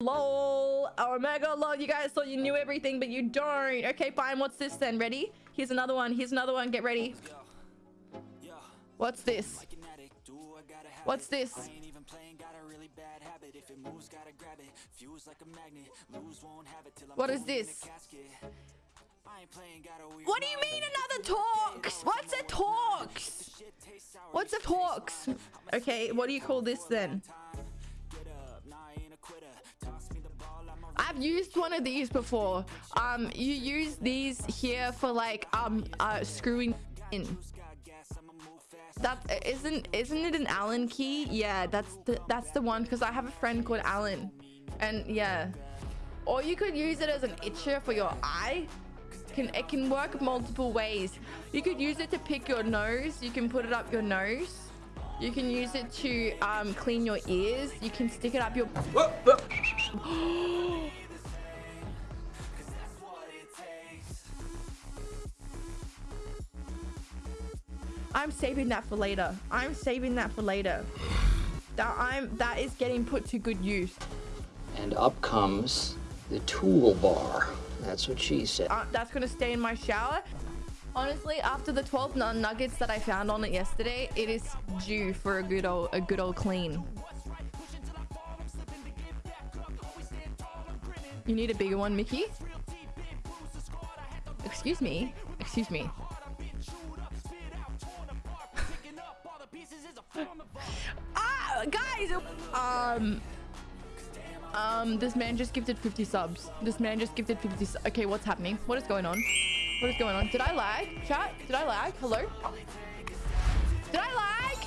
Lol. Oh, mega lol. You guys thought you knew everything, but you don't. Okay, fine. What's this then? Ready? Here's another one. Here's another one. Get ready. What's this? What's this? What is this? What do you mean another talks? What's a talks? What's a talks? Okay, what do you call this then? I've used one of these before. Um, you use these here for like um uh screwing in. That isn't isn't it an Allen key? Yeah, that's the that's the one because I have a friend called Allen, and yeah. Or you could use it as an itcher for your eye. Can it can work multiple ways. You could use it to pick your nose. You can put it up your nose. You can use it to um, clean your ears. You can stick it up your. I'm saving that for later. I'm saving that for later. That I'm that is getting put to good use. And up comes the toolbar. That's what she said. Uh, that's gonna stay in my shower. Honestly, after the 12 nuggets that I found on it yesterday, it is due for a good old a good old clean. You need a bigger one, Mickey? Excuse me. Excuse me. ah, guys! Um... Um, this man just gifted 50 subs. This man just gifted 50 su Okay, what's happening? What is going on? What is going on? Did I lag? Chat? Did I lag? Hello? Did I lag?